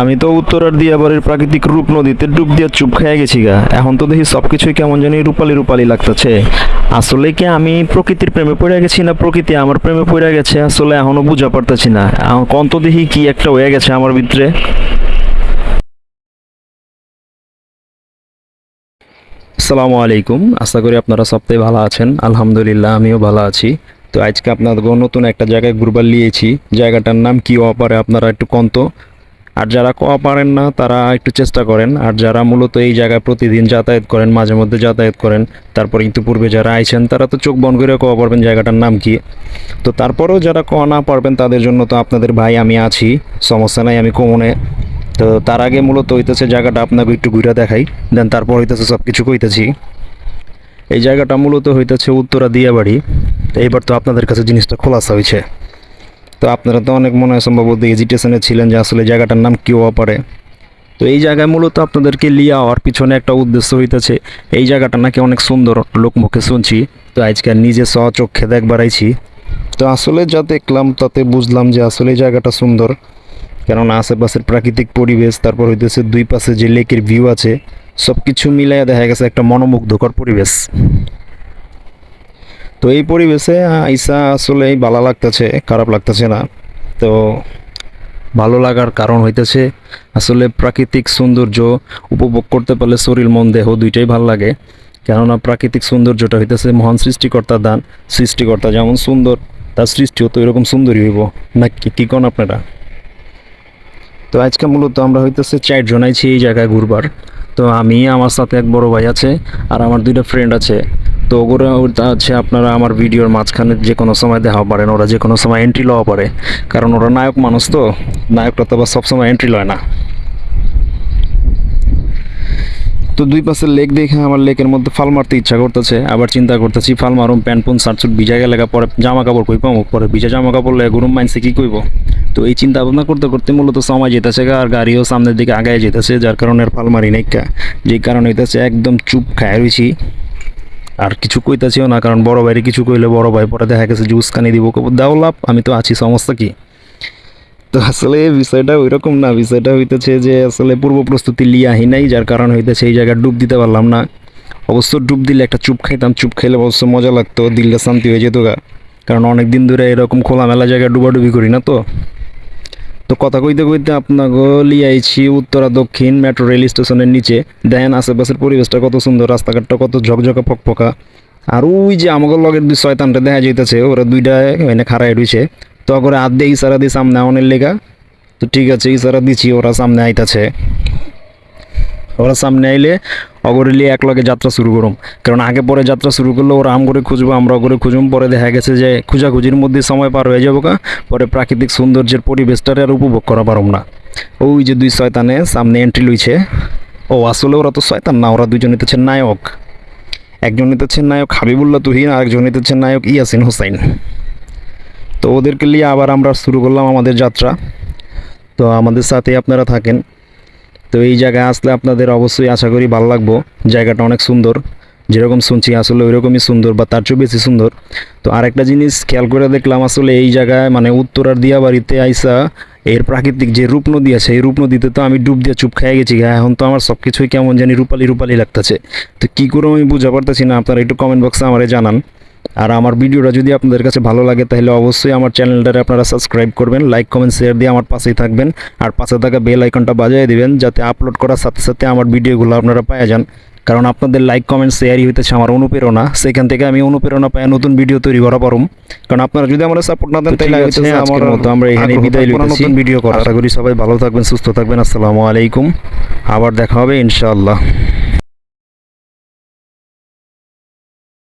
আমি তো উত্তরার দিয়াবাড়ির প্রাকৃতিক রূপ নদীতে ডুব দিয়ে চুপ খেয়ে গেছি গা। এখন তো দেখি সব কিছুই কেমন জানি রূপালি রূপালি লাগতেছে। আসলে কি আমি প্রকৃতির প্রেমে পড়ে গেছি না প্রকৃতি আমার প্রেমে পড়ে গেছে? আসলে এখনও বুঝা পারতেছি না। এখন তো দেখি কি একটা হয়ে গেছে আমার ভিতরে। আসসালামু আলাইকুম। আশা করি আপনারা সবটাই ভালো আছেন। আলহামদুলিল্লাহ, আমিও ভালো আছি। তো আজকে আপনাদের নতুন একটা জায়গায় ঘুরবার নিয়েছি জায়গাটার নাম কি অপারে আপনারা একটু কন্ত আর যারা কোয়া পারেন না, তারা একটু চেষ্টা করেন। আর যারা মূলত এই জায়গায় প্রতিদিন যাতায়াত করেন, মাঝে মধ্যে যাতায়াত করেন, তারপর কিন্তু পূর্বে যারা আইছেন, তারা তো চোখ বন্ধ করে কোয়া পারবেন, জায়গাটার নাম কি? তো তারপরেও যারা কোয়া না পারবেন, তাদের জন্য তো আপনাদের ভাই আমি আছি, সমস্যা নাই, আমি কমনে। তো তার আগে মূলত হইতেছে জায়গাটা আপনাকে একটু ঘুরে দেখাই, দেন তারপর হইতেছে সব কিছু কইতেছি। এই জায়গাটা মূলত হইতেছে উত্তরা দিয়াবাড়ি। এইবার তো আপনাদের কাছে জিনিসটা খোলাসা হয়েছে তো আপনারা তো অনেক মনে হয় সম্ভবত এজিটেশনে ছিলেন যে আসলে জায়গাটার নাম কী হওয়া পারে। তো এই জায়গায় মূলত আপনাদেরকে লিয়া হওয়ার পিছনে একটা উদ্দেশ্য হইতেছে, এই জায়গাটা নাকি অনেক সুন্দর লোকমুখে শুনছি, তো আজকে নিজে চোখে দেখবার আইছি। তো আসলে যা দেখলাম তাতে বুঝলাম যে আসলে এই জায়গাটা সুন্দর, কেননা আশেপাশের প্রাকৃতিক পরিবেশ, তারপর হইতেছে দুই পাশে যে লেকের ভিউ আছে সব কিছু মিলাইয়া দেখা গেছে একটা মনোমুগ্ধকর পরিবেশ। তো এই পরিবেশে আইসা আসলে ভালো লাগতেছে, খারাপ লাগতেছে না। তো ভালো লাগার কারণ হইতেছে, আসলে প্রাকৃতিক সৌন্দর্য উপভোগ করতে পারলে শরীর, মন, দেহ দুইটাই ভালো লাগে। কেননা প্রাকৃতিক সৌন্দর্যটা হইতেছে মহান সৃষ্টিকর্তার দান, সৃষ্টিকর্তা যেমন সুন্দর, তার সৃষ্টিও তো এরকম সুন্দরই হইব। না কি কোন আপনারা? তো আজকে মূলত আমরা হইতেছে চারজন আইছি এই জায়গায় ঘুরবার। তো আমি, আমার সাথে এক বড় ভাই আছে, আর আমার দুইটা ফ্রেন্ড আছে। তো ওগুলো আছে আপনারা আমার ভিডিওর মাঝখানে যে কোনো সময় দেখা পারেন, ওরা যে কোনো সময় এন্ট্রি লওয়া পারে। কারণ ওরা নায়ক মানুষ তো নায়কটা তো আবার সবসময় এন্ট্রি লয় না। তো দুই পাশে লেক দেখে আমার লেকের মধ্যে ফাল মারতে ইচ্ছা করতেছে, আবার চিন্তা করতেছি ফাল মারুম, প্যান্ট পুন, শার্ট সুট ভিজা গেলে পরে জামা কাপড় কই পাবো পরে ভিজা জামা কাপড় লেগে গরম মাইনসে কি কইব? তো এই চিন্তা ভাবনা করতে করতে মূলত সময় যেতেছে আর গাড়িও সামনের দিকে আগায় যেতেছে, যার কারণে ফাল মারি নাই কা। যে কারণে হইতেছে একদম চুপ খায় রয়েছি আর কিছু কইতাছিও না, কারণ বড় ভাইরে কিছু কইলে বড় ভাই পরে দেখা গেছে জুস কানি দিব দাও লাভ, আমি তো আছি, সমস্যা কি? তো আসলে বিষয়টা ওইরকম না, বিষয়টা হইতেছে যে আসলে পূর্ব প্রস্তুতি লিয়ে আহি নাই, যার কারণ হইতেছে এই জায়গায় ডুব দিতে পারলাম না। অবশ্য ডুব দিলে একটা চুপ খাইতাম, চুপ খাইলে অবশ্য মজা লাগতো, দিলটা শান্তি হয়ে যেত গা। কারণ অনেক দিন ধরে এরকম খোলামেলা জায়গায় ডুবাডুবি করি না তো। তো কথা কইতে কইতে আপনাকে লিয়ে আইছি উত্তরা দক্ষিণ মেট্রো রেল স্টেশনের নিচে। দেখেন আশেপাশের পরিবেশটা কত সুন্দর, রাস্তাঘাটটা কত ঝকঝকা ফকফকা। আর ওই যে আমাকে লগের দুই শয়তানটা দেখা যাইতেছে, ওরা দুইটা এনে খাড়াই রয়েছে তো করে হাত দিয়ে ইশারা দিয়ে সামনে অনেক লেগা। তো ঠিক আছে, ইশারা দিচ্ছি ওরা সামনে আইতাছে। ওরা সামনে আইলে অগরেলি এক লগে যাত্রা শুরু করুম। কারণ আগে পরে যাত্রা শুরু করলে ওরা আম করে খুঁজবো, আমরা করে খুঁজুম, পরে দেখা গেছে যে খুঁজাখুঁজির মধ্যে সময় পার হয়ে যাব কা পরে প্রাকৃতিক সৌন্দর্যের পরিবেশটারে আর উপভোগ করা পারম না। ওই যে দুই শয়তানে সামনে এন্ট্রি লইছে। ও, আসলে ওরা তো শয়তান না, ওরা দুজন নিতেছে নায়ক। একজন নিতেছে নায়ক হাবিবুল্লাহ তুহিন আর একজন নিতেছে নায়ক ইয়াসিন হোসাইন। তো ওদেরকে নিয়ে আবার আমরা শুরু করলাম আমাদের যাত্রা। তো আমাদের সাথে আপনারা থাকেন। তো এই জায়গায় আসলে আপনাদের অবশ্যই আশা করি ভালো লাগবো। জায়গাটা অনেক সুন্দর। যেরকম শুনছি আসলে ওইরকমই সুন্দর বা তার চেয়েও বেশি সুন্দর। তো আরেকটা জিনিস খেয়াল করে দেখলাম আসলে এই জায়গায় মানে উত্তরার দিয়া বাড়িতে আইসা এর প্রাকৃতিক যে রূপ নদী আছে, এই রূপ নদীতে তো আমি ডুব দিয়ে চুপ খেয়ে গেছি এখন তো আমার সব কিছুই কেমন জানি রূপালি রূপালি লাগতেছে। তো কী করে আমি বুঝতে পারতেছি না, আপনারা একটু কমেন্ট বক্সে আমারে জানান। আর আমার ভিডিওটা যদি আপনাদের কাছে ভালো লাগে তাহলে অবশ্যই আমার চ্যানেলটারে আপনারা সাবস্ক্রাইব করবেন লাইক কমেন্ট শেয়ার দিয়ে আমার পাশেই থাকবেন আর পাশে থাকা বেল আইকনটা বাজিয়ে দিবেন যাতে আপলোড করার সাথে সাথে আমার ভিডিওগুলো আপনারা পাওয়া যান। কারণ আপনাদের লাইক কমেন্ট শেয়ারই হইতেছে আমার অনুপ্রেরণা সেখান থেকে আমি অনুপ্রেরণা পাই নতুন ভিডিও তৈরি করা পারুম। কারণ আপনারা যদি আমার সাপোর্ট না দেন তাহলে আমার মতো আমরা এখানে বিদায় লইতেছি নতুন ভিডিও করা আশা করি সবাই ভালো থাকবেন সুস্থ থাকবেন আসসালামু আলাইকুম। আবার দেখা হবে ইনশাআল্লাহ।